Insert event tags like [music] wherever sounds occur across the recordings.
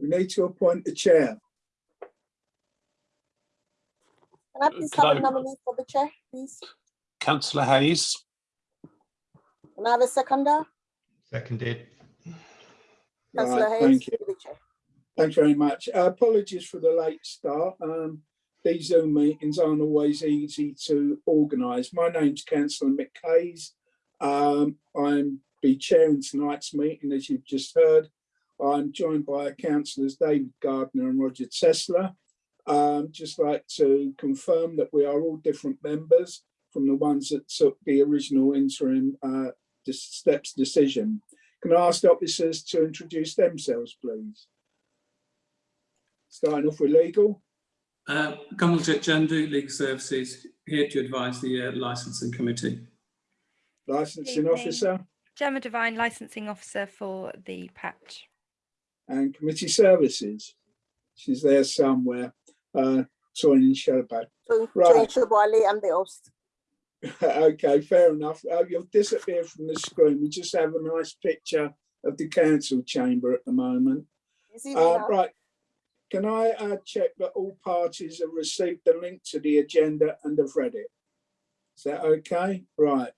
We need to appoint a chair. Can I please Could have I- a nominee for the chair, please? Councillor Hayes, Can I have a seconder? Seconded. Councillor Right, Hayes, thank you. the chair. Thanks very much. Uh, Apologies for the late start. Um, These Zoom meetings aren't always easy to organise. My name's councillor Mick Hayes. Um, I'm be chairing tonight's meeting, as you've just heard. I'm joined by councillors David Gardner and Roger Tesler. Um, Just like to confirm that we are all different members from the ones that took the original interim uh, steps decision. Can I ask the officers to introduce themselves, please? Starting off with legal. Uh, Kamaljit Jandu, Legal Services, here to advise the uh, licensing committee. licensing officer Gemma Devine, licensing officer for the patch. And committee services. She's there somewhere. Uh, Toyin Shelbad. So, Right. I'm the host. [laughs] okay, fair enough. Uh, you'll disappear from the screen. We just have a nice picture of the council chamber at the moment. You see me Uh, right. Can I uh, check that all parties have received the link to the agenda and have read it? Is that okay? Right.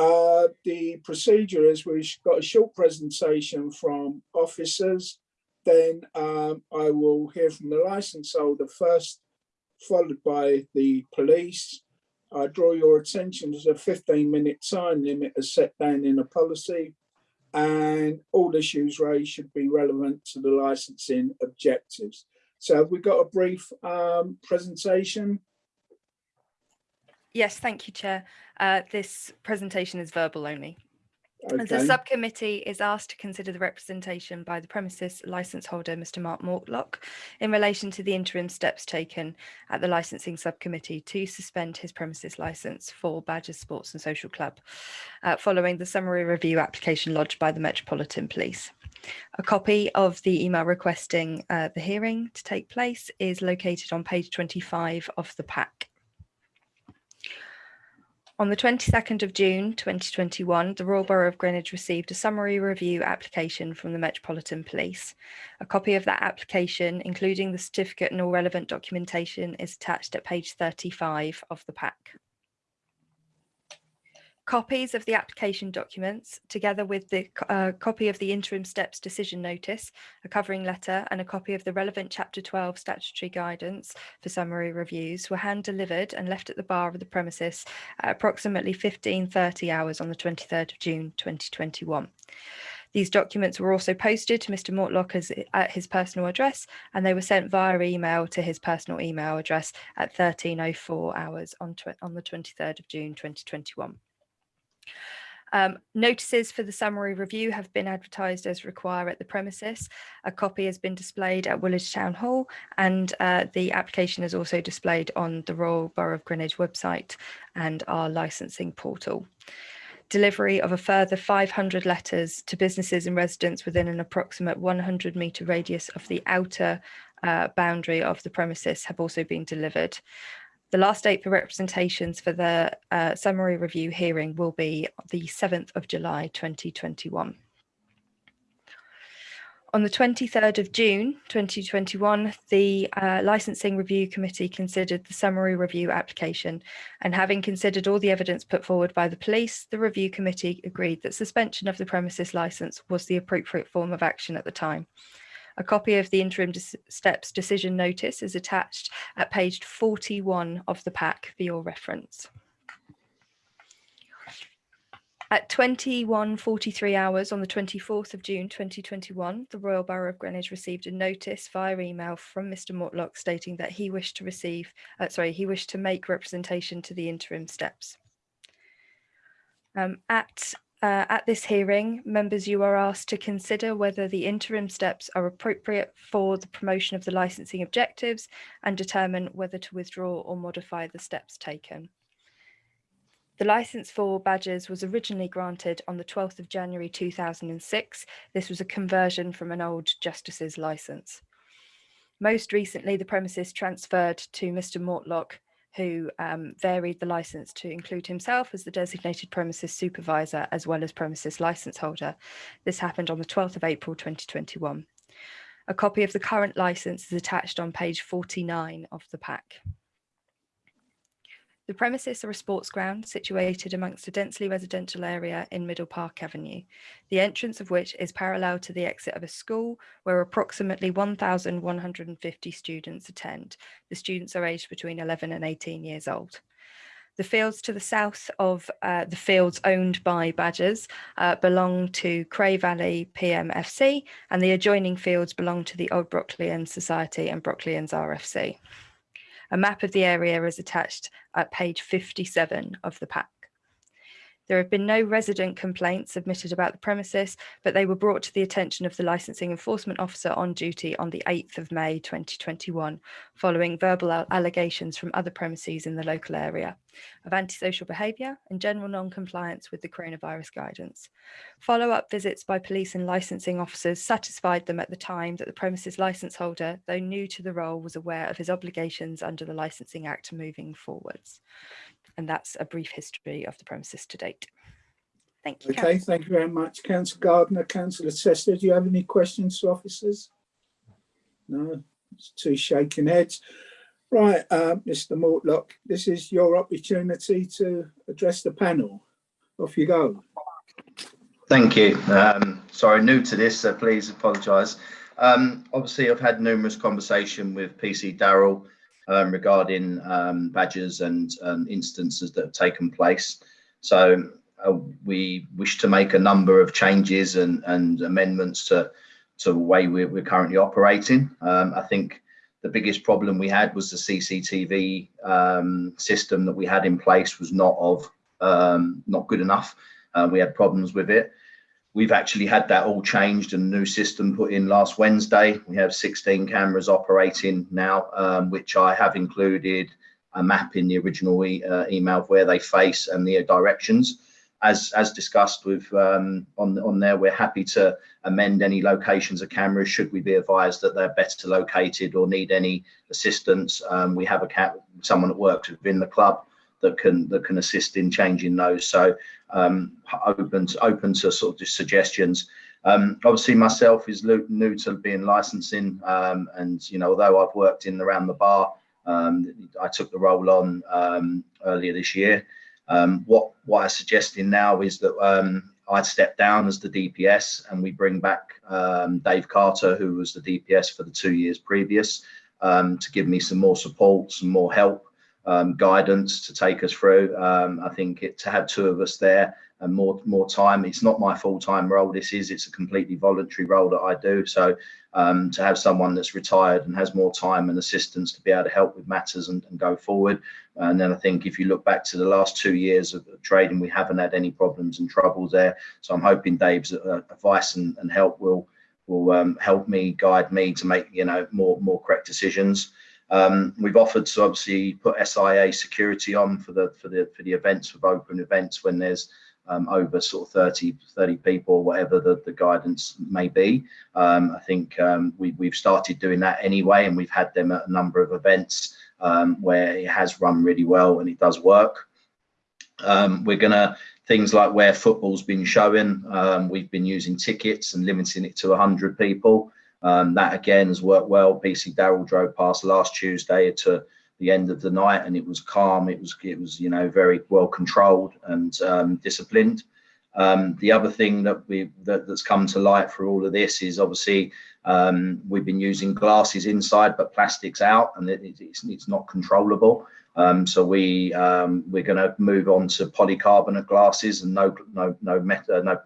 Uh, the procedure is we've got a short presentation from officers. Then um, I will hear from the license holder first, followed by the police. I draw your attention to the 15 minute time limit as set down in a policy and all issues raised should be relevant to the licensing objectives. So we've we got a brief um, presentation? Yes, thank you, Chair. Uh, this presentation is verbal only. As The subcommittee is asked to consider the representation by the premises licence holder, Mr Mark Mortlock, in relation to the interim steps taken at the licensing subcommittee to suspend his premises licence for Badgers Sports and Social Club, uh, following the summary review application lodged by the Metropolitan Police. A copy of the email requesting uh, the hearing to take place is located on page 25 of the pack. On the 22nd of June 2021, the Royal Borough of Greenwich received a summary review application from the Metropolitan Police. A copy of that application, including the certificate and all relevant documentation, is attached at page 35 of the pack. Copies of the application documents, together with the uh, copy of the interim steps decision notice, a covering letter, and a copy of the relevant Chapter 12 statutory guidance for summary reviews, were hand delivered and left at the bar of the premises at approximately 15:30 hours on the 23rd of June 2021. These documents were also posted to Mr. Mortlock at his personal address, and they were sent via email to his personal email address at 13:04 hours on, on the 23rd of June 2021. Um, notices for the summary review have been advertised as require at the premises. A copy has been displayed at Woolwich Town Hall and uh, the application is also displayed on the Royal Borough of Greenwich website and our licensing portal. Delivery of a further 500 letters to businesses and residents within an approximate 100 metre radius of the outer uh, boundary of the premises have also been delivered. The last date for representations for the uh, summary review hearing will be the 7th of July 2021. On the 23rd of June 2021, the uh, Licensing Review Committee considered the summary review application and having considered all the evidence put forward by the police, the review committee agreed that suspension of the premises licence was the appropriate form of action at the time. A copy of the interim dis- steps decision notice is attached at page 41 of the pack for your reference. At 21.43 hours on the 24th of June 2021, the Royal Borough of Greenwich received a notice via email from Mr Mortlock stating that he wished to receive, uh, sorry, he wished to make representation to the interim steps. Um, at uh, at this hearing, members, you are asked to consider whether the interim steps are appropriate for the promotion of the licensing objectives and determine whether to withdraw or modify the steps taken. The licence for Badgers was originally granted on the 12th of January 2006. This was a conversion from an old justice's licence. Most recently, the premises transferred to Mr Mortlock who um, varied the license to include himself as the designated premises supervisor as well as premises license holder. This happened on the 12th of April 2021. A copy of the current licence is attached on page 49 of the pack. The premises are a sports ground situated amongst a densely residential area in Middle Park Avenue, the entrance of which is parallel to the exit of a school where approximately 1,150 students attend. The students are aged between 11 and 18 years old. The fields to the south of uh, the fields owned by Badgers uh, belong to Cray Valley PMFC and the adjoining fields belong to the Old Brockleian Society and Brockleians RFC. A map of the area is attached at page 57 of the pack. There have been no resident complaints submitted about the premises, but they were brought to the attention of the licensing enforcement officer on duty on the 8th of May 2021, following verbal allegations from other premises in the local area of antisocial behaviour and general non-compliance with the coronavirus guidance. Follow-up visits by police and licensing officers satisfied them at the time that the premises licence holder, though new to the role, was aware of his obligations under the Licensing Act moving forwards. And that's a brief history of the premises to date. Thank you. Okay, Councillor. thank you very much. Councillor Gardner, Councillor Chester, do you have any questions to officers? No, it's two shaking heads. Right, uh, Mr Mortlock, this is your opportunity to address the panel. Off you go. Thank you. Um, sorry, new to this, so please apologise. Um, obviously, I've had numerous conversation with PC Darrell um, regarding um, Badgers and um, instances that have taken place. So uh, we wish to make a number of changes and, and amendments to, to the way we're, we're currently operating. Um, I think the biggest problem we had was the CCTV um, system that we had in place was not of um, not good enough. Uh, we had problems with it. We've actually had that all changed and new system put in last Wednesday. We have 16 cameras operating now, um, which I have included a map in the original e uh, email of where they face and the directions. As as discussed with um, on on there, we're happy to amend any locations of cameras should we be advised that they're better located or need any assistance. Um, we have a cat someone that works within the club that can that can assist in changing those. So um, open to, open to sort of just suggestions. Um, obviously, myself is new to being licensing, um, and you know, although I've worked in around the bar, um, I took the role on um, earlier this year. Um, what what I'm suggesting now is that I'd step down as the DPS, and we bring back Dave Carter, who was the DPS for the two years previous, to give me some more support, some more help um, guidance to take us through. Um, I think it, to have two of us there and more more time. It's not my full time role. This is it's a completely voluntary role that I do. So um, to have someone that's retired and has more time and assistance to be able to help with matters and, and go forward. And then I think if you look back to the last two years of, trading, we haven't had any problems and troubles there. So I'm hoping Dave's uh, advice and, and help will will um, help me guide me to make you know more more correct decisions. Um, we've offered to obviously put SIA security on for the for the for the events for open events when there's um, over sort of 30 30 people whatever the, the guidance may be. Um, I think um, we, we've started doing that anyway, and we've had them at a number of events um, where it has run really well and it does work. Um, we're gonna things like where football's been showing. Um, we've been using tickets and limiting it to 100 people. Um, that again has worked well. PC Darrell drove past last Tuesday to the end of the night, and it was calm. It was it was you know very well controlled and um, disciplined. Um, the other thing that we that, that's come to light for all of this is obviously um, we've been using glasses inside but plastics out, and it, it's it's not controllable. Um, so we um, we're going to move on to polycarbonate glasses and no no no meta, no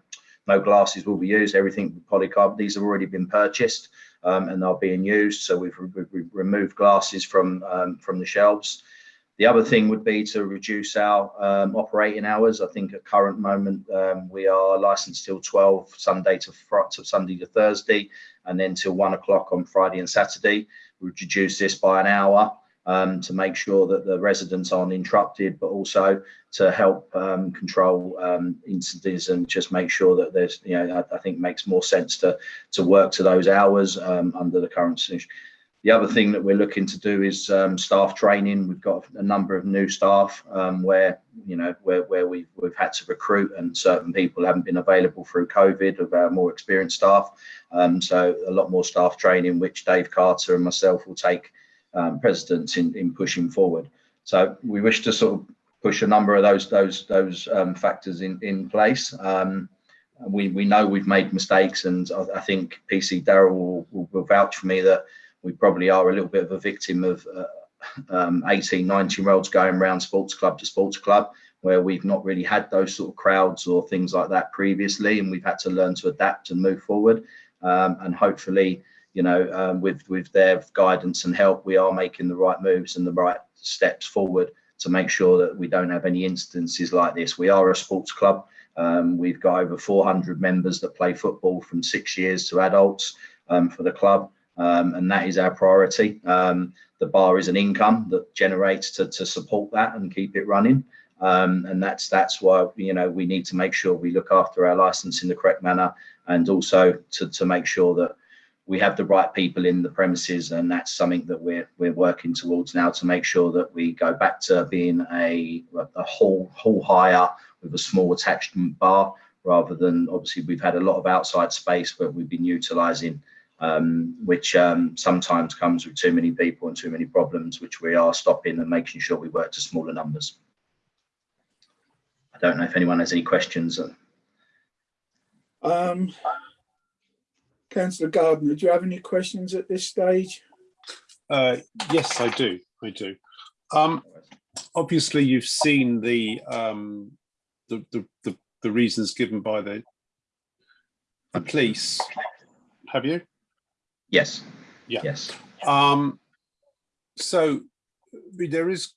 no glasses will be used. Everything polycarbonate. These have already been purchased um, and they're being used. So we've, re- re- removed glasses from um, from the shelves. The other thing would be to reduce our um, operating hours. I think at current moment um, we are licensed till 12 Sunday to to Sunday to Thursday, and then till one o'clock on Friday and Saturday. We reduce this by an hour um, to make sure that the residents aren't interrupted, but also to help um, control um, incidents and just make sure that there's, you know, I, I think makes more sense to to work to those hours um, under the current situation. The other thing that we're looking to do is um, staff training. We've got a number of new staff um, where you know where where we've we've had to recruit and certain people haven't been available through COVID of our more experienced staff. So a lot more staff training, which Dave Carter and myself will take um, precedence in in pushing forward. So we wish to sort of push a number of those those those um, factors in in place. Um, we we know we've made mistakes, and I, I think PC Darrell will, will, will vouch for me that we probably are a little bit of a victim of uh, um, 18, 19 year olds going around sports club to sports club, where we've not really had those sort of crowds or things like that previously, and we've had to learn to adapt and move forward. Um, and hopefully, you know, um, with with their guidance and help, we are making the right moves and the right steps forward to make sure that we don't have any instances like this. We are a sports club. Um, we've got over 400 members that play football from six years to adults um, for the club um, and that is our priority. Um, the bar is an income that generates to, to support that and keep it running. Um, and that's that's why you know we need to make sure we look after our license in the correct manner, and also to to make sure that we have the right people in the premises, and that's something that we're we're working towards now to make sure that we go back to being a a hall hall hire with a small attachment bar rather than obviously we've had a lot of outside space, but we've been utilising um, which um, sometimes comes with too many people and too many problems, which we are stopping and making sure we work to smaller numbers. I don't know if anyone has any questions. Um, Councillor Gardner, do you have any questions at this stage? Uh, yes, I do. I do. Um, obviously, you've seen the, um, the, the the the reasons given by the the police. Have you? Yes. Yeah. Yes. Um, so there is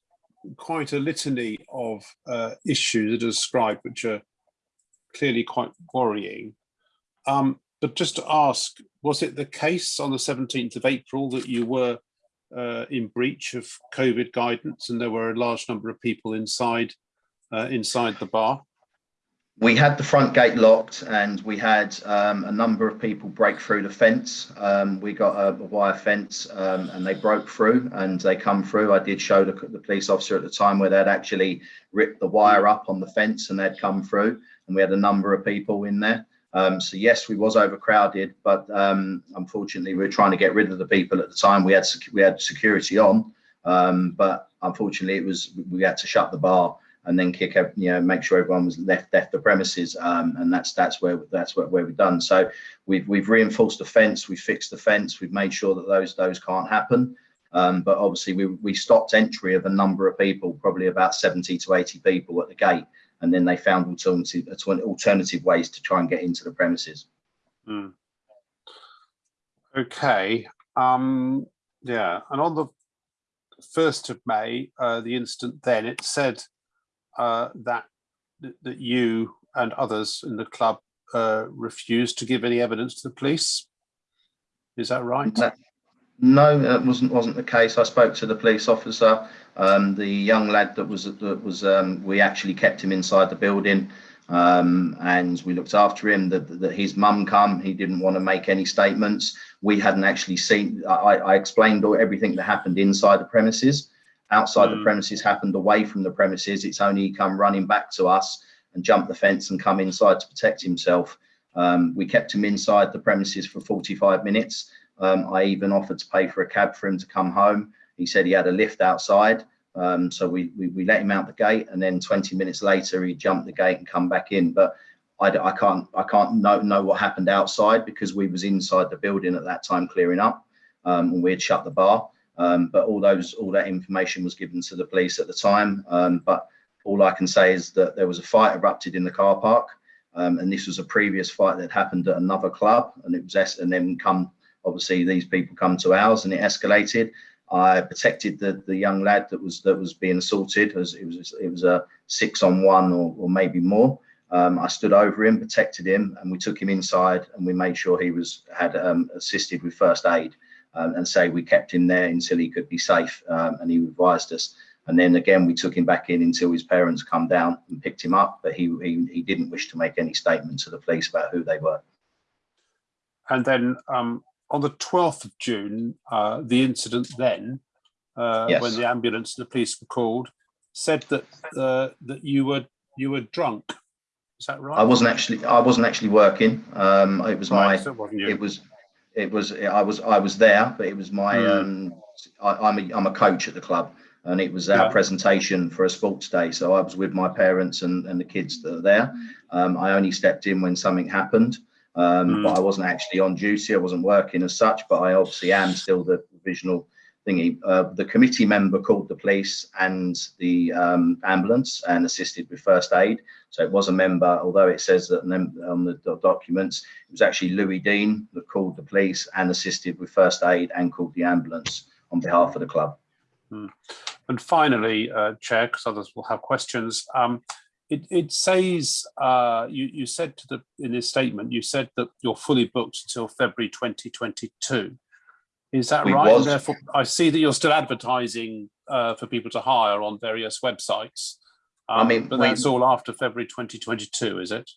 quite a litany of uh, issues that are described, which are clearly quite worrying. Um, but just to ask, was it the case on the 17th of April that you were uh, in breach of COVID guidance and there were a large number of people inside uh, inside the bar? we had the front gate locked and we had um, a number of people break through the fence. Um, we got a, a wire fence um, and they broke through and they come through. I did show the, the, police officer at the time where they'd actually ripped the wire up on the fence and they'd come through and we had a number of people in there. Um, so yes, we was overcrowded, but um, unfortunately we were trying to get rid of the people at the time. We had we had security on, um, but unfortunately it was we had to shut the bar and then kick out, you know, make sure everyone was left left the premises. Um, and that's that's where that's where, where we've done. So we've we've reinforced the fence, we fixed the fence, we've made sure that those those can't happen. Um, but obviously we we stopped entry of a number of people, probably about 70 to 80 people at the gate, and then they found alternative alternative ways to try and get into the premises. Mm. Okay. Um, yeah, and on the 1st of May, uh, the incident then, it said uh, that that you and others in the club uh, refused to give any evidence to the police. Is that right? No, that wasn't wasn't the case. I spoke to the police officer. Um, the young lad that was that was um, we actually kept him inside the building. Um, and we looked after him. That, that his mum come, he didn't want to make any statements. We hadn't actually seen. I, I explained all, everything that happened inside the premises outside mm. the premises happened away from the premises. It's only come running back to us and jumped the fence and come inside to protect himself. Um, we kept him inside the premises for 45 minutes. Um, I even offered to pay for a cab for him to come home. He said he had a lift outside. Um, so we, we, we, let him out the gate and then 20 minutes later he jumped the gate and come back in. But I, I can't I can't know, know what happened outside because we was inside the building at that time clearing up um, and we had shut the bar. Um, but all those, all that information was given to the police at the time. Um, but all I can say is that there was a fight erupted in the car park, um, and this was a previous fight that happened at another club, and it was and then come obviously these people come to ours, and it escalated. I protected the the young lad that was that was being assaulted as it was it was a six on one or, or maybe more. Um, I stood over him, protected him, and we took him inside, and we made sure he was had um, assisted with first aid um, and say we kept him there until he could be safe um, and he advised us. And then again, we took him back in until his parents come down and picked him up, but he, he, he didn't wish to make any statement to the police about who they were. And then um, on the 12th of June, uh, the incident then, uh, Yes. when the ambulance and the police were called, said that uh, that you were you were drunk. Is that right? I wasn't actually, I wasn't actually working. Um, it was my, so it it was, it was, I was, I was there, but it was my, Hmm. um, I, I'm a, I'm a coach at the club. And it was our Yeah. presentation for a sports day. So I was with my parents and, and the kids that are there. Um, I only stepped in when something happened. Um, Hmm. but I wasn't actually on duty. I wasn't working as such, but I obviously am still the provisional thingy. Uh, the committee member called the police and the um, ambulance and assisted with first aid. So it was a member, although it says that on the documents, it was actually Louis Dean that called the police and assisted with first aid and called the ambulance on behalf of the club. And finally, uh, Chair, because others will have questions, um, it, it says, uh, you, you said to the, in this statement, you said that you're fully booked until February 2022. Is that We right? And was. Therefore, I see that you're still advertising uh, for people to hire on various websites. I Um, mean, But we- that's all after February 2022, is it?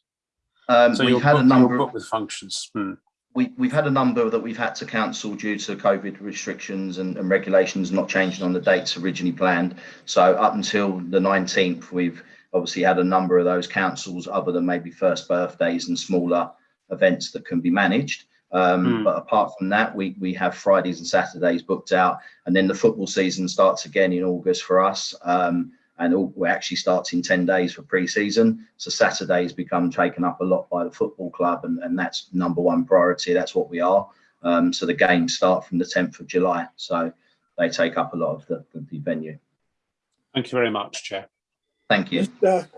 Um, So we've you're had a booked- you're number. booked with functions. Hmm. we, we've had a number that we've had to cancel due to COVID restrictions and, and regulations not changing on the dates originally planned. So up until the 19th, we've obviously had a number of those councils other than maybe first birthdays and smaller events that can be managed. Um, Hmm. But apart from that, we, we have Fridays and Saturdays booked out. And then the football season starts again in August for us. Um, and all, we actually starts in 10 days for pre-season. So Saturdays become taken up a lot by the football club, and, and that's number one priority. That's what we are. Um, so the games start from the 10th of July. So they take up a lot of the, the venue. Thank you very much, Chair. Thank you. Mr.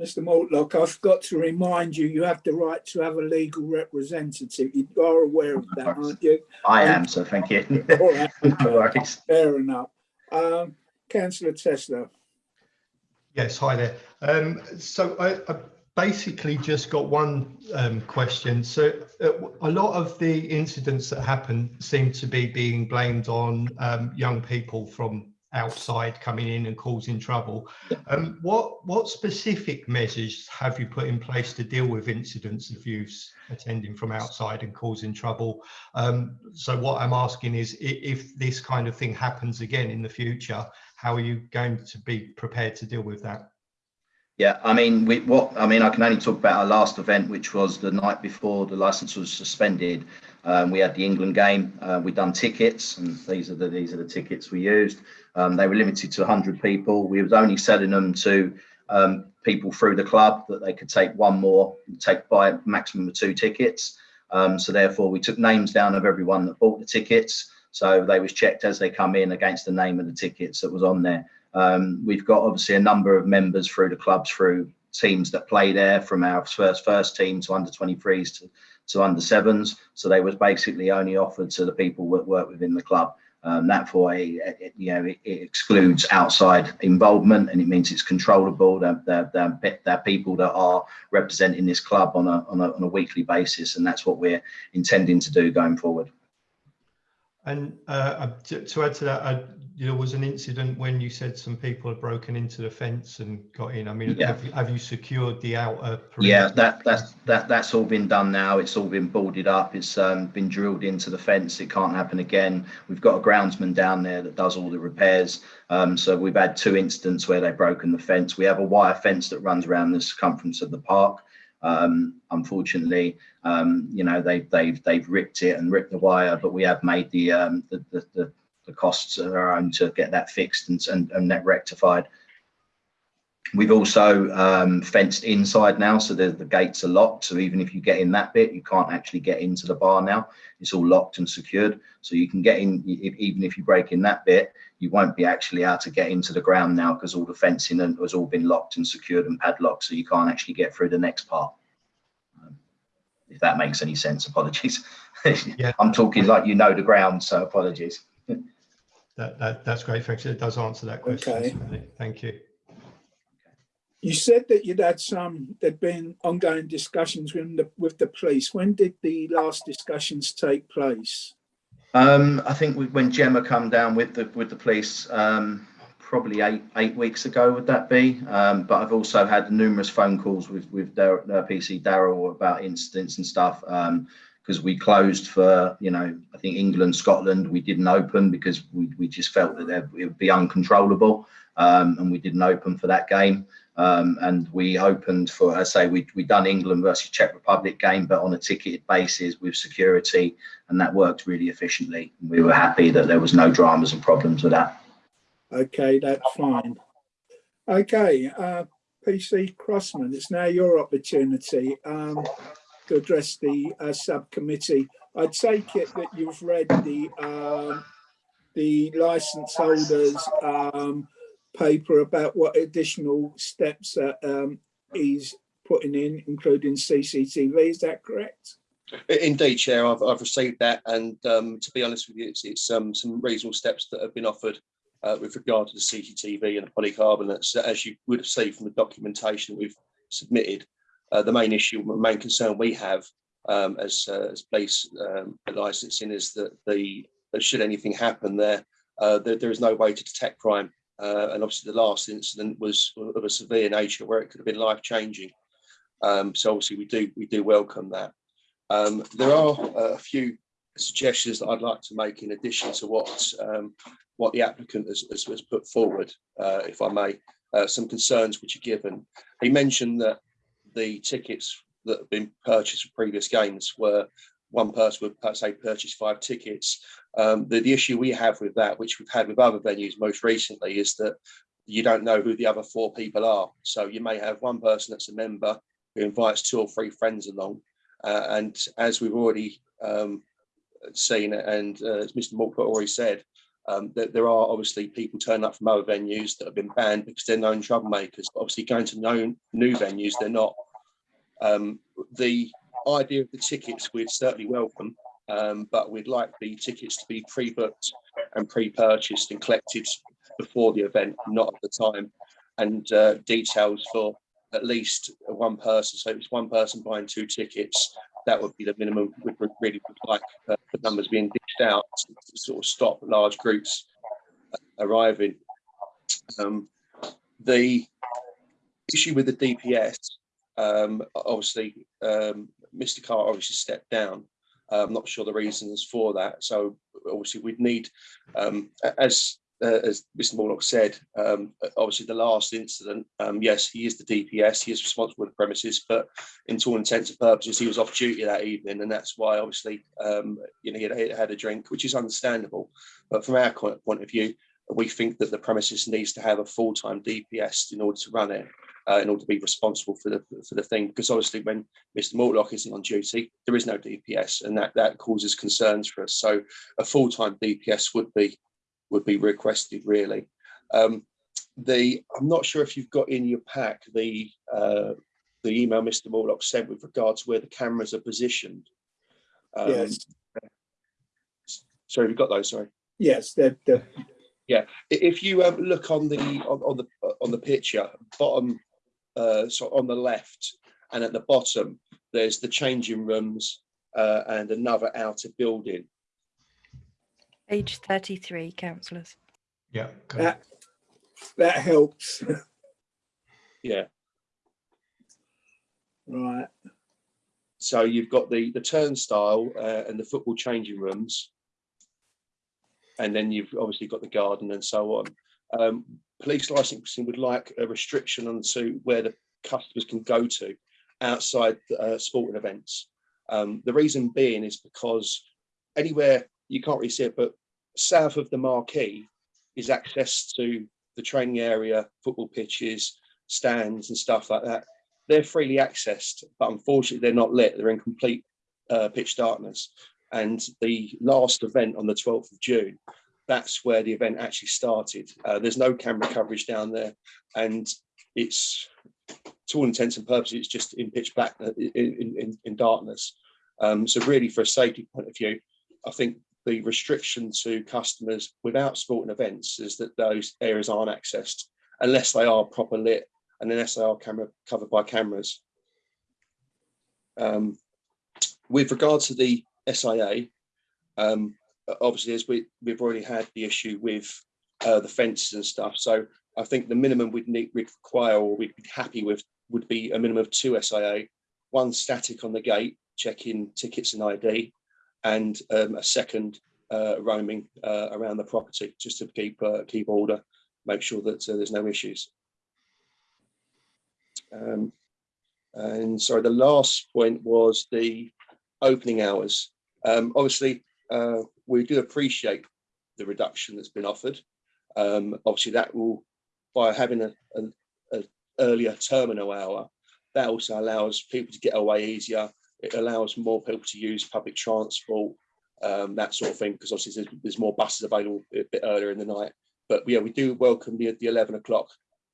Mr. Mortlock, I forgot to remind you, you have the right to have a legal representative. You are aware of that, aren't you? I am, so thank you. All right, [laughs] no worries. fair enough. Um, councillor Tesler. Yes, hi there. Um, so I, I basically just got one um, question. So uh, a lot of the incidents that happen seem to be being blamed on um, young people from outside coming in and causing trouble. Um, what what specific measures have you put in place to deal with incidents of youths attending from outside and causing trouble? Um, so what I'm asking is if this kind of thing happens again in the future, how are you going to be prepared to deal with that? Yeah, I mean, we what I mean, I can only talk about our last event, which was the night before the license was suspended. Um, we had the England game. Uh, we done tickets, and these are the these are the tickets we used. Um, they were limited to 100 people. We was only selling them to um, people through the club that they could take one more, take by maximum of two tickets. Um, so therefore, we took names down of everyone that bought the tickets. So they was checked as they come in against the name of the tickets that was on there. Um, we've got obviously a number of members through the clubs, through teams that play there, from our first first team to under 23s to, to under sevens. So they was basically only offered to the people that work within the club. Um, that for a, it, you know, it, it excludes outside involvement, and it means it's controllable. They're, they're, they're, they're people that are representing this club on a, on a on a weekly basis, and that's what we're intending to do going forward. And uh, to, to add to that, uh, there was an incident when you said some people had broken into the fence and got in. I mean, Yeah. have, you, have you secured the outer? Yeah, perimeter? that that's that that's all been done now. It's all been boarded up. It's um, been drilled into the fence. It can't happen again. We've got a groundsman down there that does all the repairs. Um, so we've had two incidents where they've broken the fence. We have a wire fence that runs around the circumference of the park. Um, unfortunately, um, you know they've they've they've ripped it and ripped the wire, but we have made the um, the, the, the the costs of our own to get that fixed and and, and that rectified. We've also um, fenced inside now, so the, the gates are locked. So even if you get in that bit, you can't actually get into the bar now. It's all locked and secured. So you can get in, even if you break in that bit, you won't be actually able to get into the ground now because all the fencing has all been locked and secured and padlocked. So you can't actually get through the next part. If that makes any sense, apologies. Yeah. [laughs] I'm talking like you know the ground, so apologies. [laughs] That, that, that's great. Thanks. It does answer that question. Okay. Thank you. You said that you'd had some, there'd been ongoing discussions with the, with the police. When did the last discussions take place? Um, I think we, when Gemma come down with the with the police, um, probably eight eight weeks ago, would that be? Um, but I've also had numerous phone calls with with PC Daryl about incidents and stuff. Um, because we closed for, you know, I think England, Scotland, we didn't open because we, we just felt that it would be uncontrollable. Um, and we didn't open for that game. Um, and we opened for, I say, we we done England versus Czech Republic game, but on a ticketed basis with security, and that worked really efficiently. And we were happy that there was no dramas and problems with that. Okay, that's fine. Okay, uh, PC Crossman, it's now your opportunity um, to address the uh, subcommittee. I take it that you've read the um, the license holders um, paper about what additional steps um, he's putting in, including CCTV. Is that correct? Indeed, Chair, I've, I've received that and um, to be honest with you, it's, it's um, some reasonable steps that have been offered uh, with regard to the CCTV and the polycarbonates. As you would have seen from the documentation we've submitted, uh, the main issue, the main concern we have um, as, uh, as police um, licensing is that the, that should anything happen there, uh, there, there is no way to detect crime. Uh, and obviously the last incident was of a severe nature where it could have been life changing. Um, so obviously we do, we do welcome that. Um, there are uh, a few suggestions that I'd like to make in addition to what um, what the applicant has, has, has put forward, uh, if I may, uh, some concerns which are given. He mentioned that the tickets that have been purchased for previous games were one person would se purchase five tickets. Um, the, the issue we have with that, which we've had with other venues most recently, is that you don't know who the other four people are. So you may have one person that's a member who invites two or three friends along, uh, and as we've already um, seen, and uh, as Mr. Mortlock already said, um, that there are obviously people turning up from other venues that have been banned because they're known troublemakers. Obviously, going to known new venues, they're not. Um, the idea of the tickets we'd certainly welcome, um, but we'd like the tickets to be pre-booked and pre-purchased and collected before the event, not at the time, and uh, details for at least one person. So if it's one person buying two tickets, that would be the minimum we'd really would like uh, numbers being dished out to, sort of stop large groups uh, arriving. Um, the issue with the DPS, um, obviously, um, Mr. Carr obviously stepped down. I'm not sure the reasons for that. So obviously we'd need, um, as uh, as Mr. Mortlock said, um, obviously the last incident, um, yes, he is the DPS, he is responsible for the premises, but in all intents and purposes, he was off duty that evening, and that's why obviously, um, you know, he had, a drink, which is understandable. But from our point of view, we think that the premises needs to have a full-time DPS in order to run it, uh, in order to be responsible for the for the thing. Because obviously, when Mr. Mortlock isn't on duty, there is no DPS, and that that causes concerns for us. So a full-time DPS would be would be requested really. Um, the I'm not sure if you've got in your pack the uh, the email Mr. Mortlock sent with regards to where the cameras are positioned. Um, Yes, Sorry, we've got those. Sorry. yes, they're, I- If you um, look on the on, on the on the picture, bottom, uh, so on the left, and at the bottom, there's the changing rooms uh, and another outer building. Page 33, councillors. Yeah. okay. that, that helps. Yeah. Right, So you've got the the turnstile uh, and the football changing rooms, and then you've obviously got the garden and so on. Um, police licensing would like a restriction on to where the customers can go to outside uh, sporting events. Um, the reason being is because anywhere you can't really see it, but south of the marquee is access to the training area, football pitches, stands, and stuff like that they're freely accessed, but unfortunately they're not lit. They're in complete uh, pitch darkness. And the last event on the 12th of June, that's where the event actually started. Uh, there's no camera coverage down there, and it's to all intents and purposes, it's just in pitch black uh, in, in, in darkness. Um, so really, for a safety point of view, I think the restriction to customers without sporting events is that those areas aren't accessed unless they are proper lit and an SAR camera covered by cameras. Um, with regard to the SIA, um, obviously, as we, we've already had the issue with uh, the fences and stuff, so I think the minimum we'd need, we'd require or we'd be happy with would be a minimum of two SIA, one static on the gate checking tickets and ID, and um, a second uh, roaming uh, around the property just to keep uh, keep order, make sure that there's no issues. Um, and sorry, the last point was the opening hours. Um, obviously, uh, we do appreciate the reduction that's been offered. Um, obviously, that will by having a, a, a earlier terminal hour, that also allows people to get away easier. It allows more people to use public transport, um, that sort of thing, because obviously there's, there's more buses available a bit earlier in the night. But yeah, we do welcome the, the 11 o'clock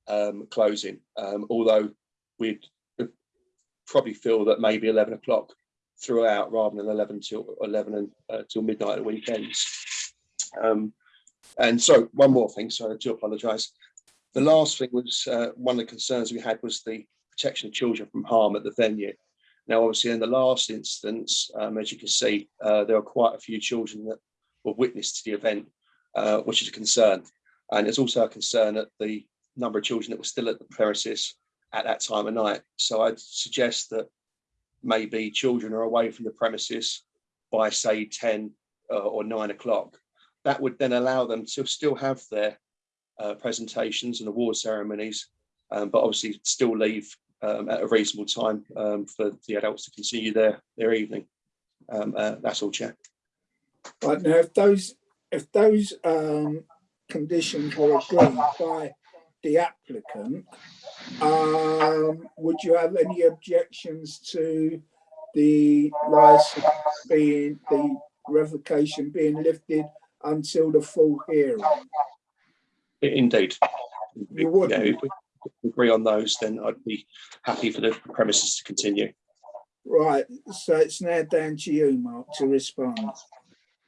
um, closing, um, although we'd probably feel that maybe 11 o'clock throughout rather than 11 till 11 and uh, till midnight at weekends. Um, and so one more thing, so I do apologise. The last thing was uh, one of the concerns we had was the protection of children from harm at the venue. Now, obviously, in the last instance, um, as you can see, uh, there are quite a few children that were witness to the event, uh, which is a concern. And it's also a concern at the number of children that were still at the premises at that time of night. So I'd suggest that maybe children are away from the premises by say 10 uh, or 9 o'clock. That would then allow them to still have their uh, presentations and award ceremonies, um, but obviously still leave um, at a reasonable time um, for the adults to continue their their evening. Um, uh, that's all, Chair. Right now, if those, if those um, conditions were agreed by the applicant, um, would you have any objections to the license being, the revocation being lifted until the full hearing? Indeed. You would? Yeah, agree on those, then I'd be happy for the premises to continue. Right, so it's now down to you, Mark, to respond.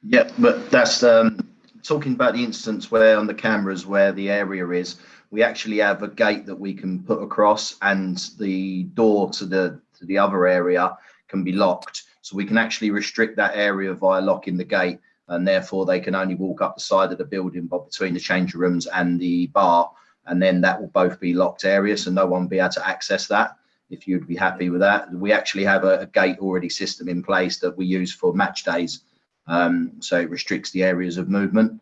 Yeah, but that's um, talking about the instance where on the cameras where the area is, we actually have a gate that we can put across and the door to the to the other area can be locked. So we can actually restrict that area via locking the gate and therefore they can only walk up the side of the building but between the change rooms and the bar and then that will both be locked areas so no one will be able to access that if you'd be happy with that. We actually have a, a gate already system in place that we use for match days. Um, so it restricts the areas of movement.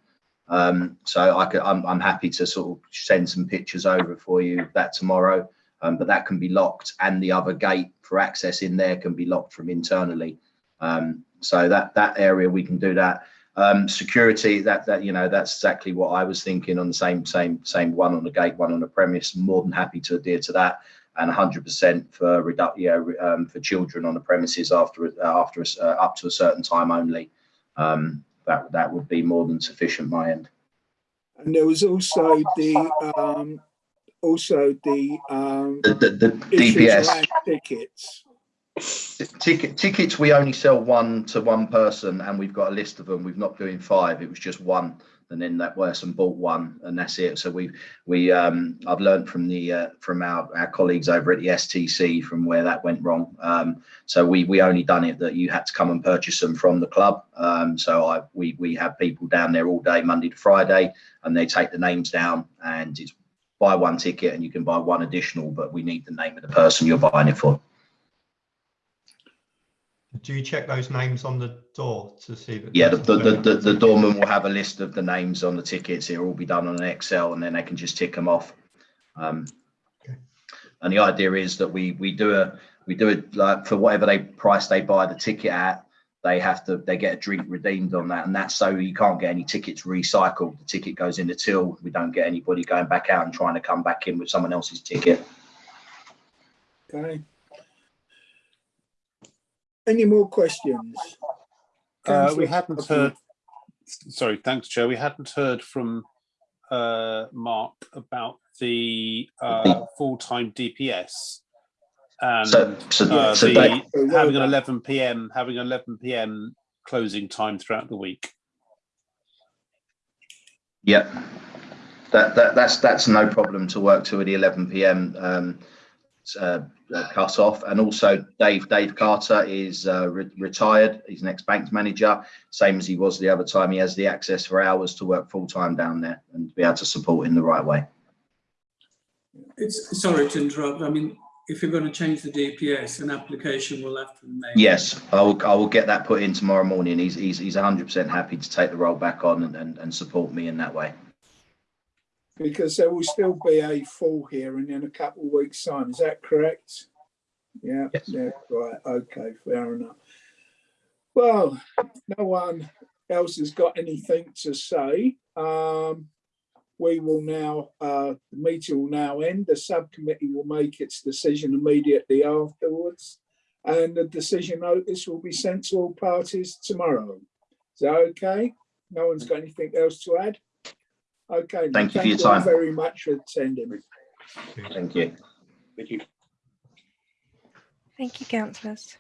Um, so I could, I'm, I'm happy to sort of send some pictures over for you that tomorrow. Um, but that can be locked and the other gate for access in there can be locked from internally. Um, so that that area we can do that. Um, security that that you know that's exactly what I was thinking on the same same same one on the gate, one on the premise. More than happy to adhere to that and 100% for reduct, yeah, um, for children on the premises after uh, after a, uh, up to a certain time only. Um, that that would be more than sufficient. My end. And there was also the, um, also the, um, The, the, the DPS tickets. Ticket tickets we only sell one to one person, and we've got a list of them. We've not doing five. It was just one. And then that person bought one and that's it. So we we um i've learned from the uh, from our our colleagues over at the stc from where that went wrong. Um so we we only done it that you had to come and purchase them from the club. Um so i we we have people down there all day monday to friday and they take the names down and it's buy one ticket and you can buy one additional but we need the name of the person you're buying it for Do you check those names on the door to see that? Yeah, the, the, the, the, the doorman will have a list of the names on the tickets. It'll all be done on an Excel and then they can just tick them off. Um, Okay. and the idea is that we, we do a, we do it like for whatever they price they buy the ticket at, they have to, they get a drink redeemed on that. And that's so you can't get any tickets recycled. The ticket goes in the till. We don't get anybody going back out and trying to come back in with someone else's ticket. Okay. Any more questions? Uh, we hadn't Buckley. heard, sorry, thanks, Chair. We hadn't heard from uh, Mark about the uh, full-time DPS. And So, so, uh, so the, they, having an eleven PM, having an eleven PM closing time throughout the week. Yep. That, that, that's, that's no problem to work to at the eleven PM, um, uh, uh, cut off. And also Dave, Dave Carter is, uh, re- retired. He's an ex-bank manager, same as he was the other time. He has the access for hours to work full-time down there and be able to support in the right way. It's, sorry to interrupt, I mean, if you're going to change the DPS, an application will have to be made. Yes, I will, I will get that put in tomorrow morning. He's, he's, he's hundred percent happy to take the role back on and, and, and support me in that way. Because there will still be a full hearing in a couple of weeks' time, is that correct? Yeah, Yes. yeah, right, okay, fair enough. Well, no one else has got anything to say. Um, we will now, uh, the meeting will now end. The subcommittee will make its decision immediately afterwards. And the decision notice will be sent to all parties tomorrow. Is that okay? No one's got anything else to add? Okay. then, Thank you for your all time. Very much for attending. Thank you. Thank you. Thank you, councillors.